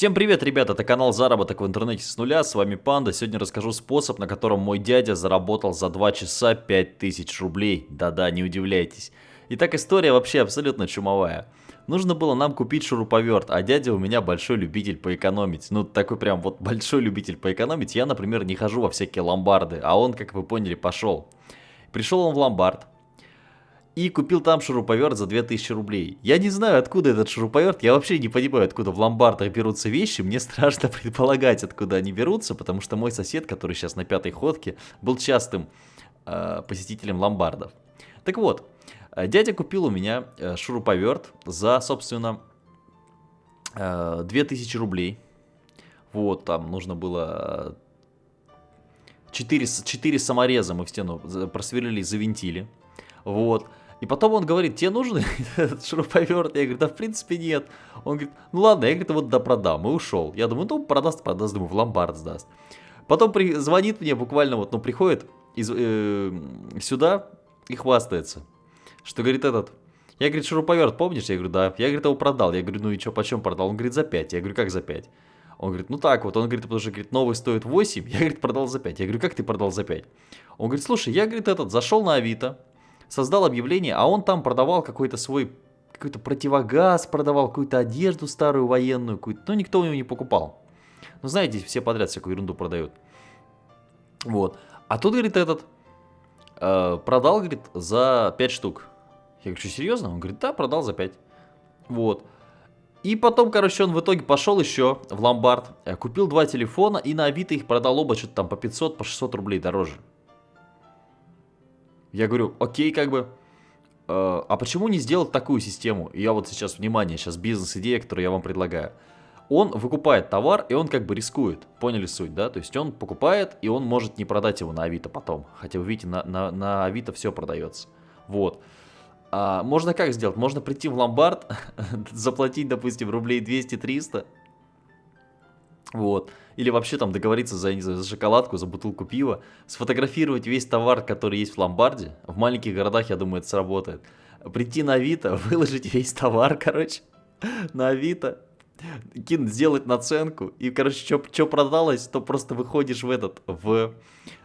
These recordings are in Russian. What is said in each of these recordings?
Всем привет, ребята, это канал Заработок в интернете с нуля, с вами Панда. Сегодня расскажу способ, на котором мой дядя заработал за 2 часа 5000 рублей. Да-да, не удивляйтесь. Итак, история вообще абсолютно чумовая. Нужно было нам купить шуруповерт, а дядя у меня большой любитель поэкономить. Ну, такой прям вот большой любитель поэкономить. Я, например, не хожу во всякие ломбарды, а он, как вы поняли, пошел. Пришел он в ломбард, и купил там шуруповерт за 2000 рублей. Я не знаю, откуда этот шуруповерт, я вообще не понимаю, откуда в ломбардах берутся вещи, мне страшно предполагать, откуда они берутся, потому что мой сосед, который сейчас на пятой ходке, был частым э, посетителем ломбардов. Так вот, э, дядя купил у меня э, шуруповерт за, собственно, э, 2000 рублей. Вот, там нужно было 4, 4 самореза мы в стену просверлили, завинтили. Вот. И потом он говорит, тебе нужен этот шуруповерт? Я говорю, да в принципе нет. Он говорит, ну ладно, я говорит, вот да продам. И ушел. Я думаю, ну продаст, продаст, думаю, в ломбард сдаст. Потом при, звонит мне буквально вот, ну приходит из, э, сюда и хвастается. Что говорит этот, я, говорит, шуруповерт помнишь? Я говорю, да. Я, говорит, его продал. Я говорю, ну и что, почем продал? Он говорит, за 5. Я говорю, как за 5? Он говорит, ну так вот. Он говорит, потому что, говорит, новый стоит 8. Я, говорит, продал за 5. Я говорю, как ты продал за 5? Он говорит, слушай, я, говорит, этот, зашел на Авито создал объявление, а он там продавал какой-то свой, какой-то противогаз, продавал какую-то одежду старую военную, какую-то, но никто у него не покупал. Ну, знаете, все подряд всякую ерунду продают. Вот. А тут, говорит, этот э, продал, говорит, за 5 штук. Я говорю, что, серьезно? Он говорит, да, продал за 5. Вот. И потом, короче, он в итоге пошел еще в ломбард, э, купил два телефона и на Авито их продал оба что-то там по 500, по 600 рублей дороже. Я говорю, окей, как бы, э, а почему не сделать такую систему? Я вот сейчас, внимание, сейчас бизнес-идея, которую я вам предлагаю. Он выкупает товар, и он как бы рискует. Поняли суть, да? То есть он покупает, и он может не продать его на Авито потом. Хотя вы видите, на, на, на Авито все продается. Вот. А, можно как сделать? Можно прийти в ломбард, заплатить, допустим, рублей 200-300, вот. Или вообще там договориться за, не знаю, за шоколадку, за бутылку пива, сфотографировать весь товар, который есть в ломбарде. В маленьких городах, я думаю, это сработает. Прийти на Авито, выложить весь товар, короче, на Авито, кинуть, сделать наценку. И, короче, что продалось, то просто выходишь в этот, в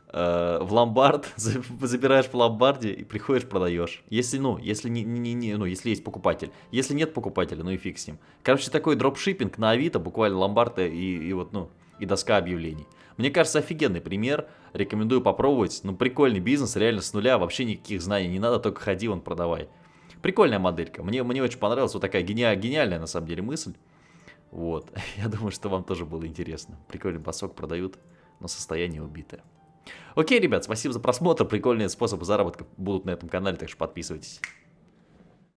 Э, в ломбард, забираешь в ломбарде и приходишь, продаешь. Если, ну, если, не, не, не, ну, если есть покупатель. Если нет покупателя, ну и фиг с ним. Короче, такой дропшиппинг на Авито, буквально ломбард и, и вот, ну, и доска объявлений. Мне кажется, офигенный пример. Рекомендую попробовать. Ну, прикольный бизнес, реально с нуля, вообще никаких знаний не надо, только ходи, вон, продавай. Прикольная моделька. Мне, мне очень понравилась вот такая гениальная, гениальная, на самом деле, мысль. Вот. Я думаю, что вам тоже было интересно. Прикольный басок продают, но состояние убитое. Окей, ребят, спасибо за просмотр. Прикольные способы заработка будут на этом канале, так что подписывайтесь.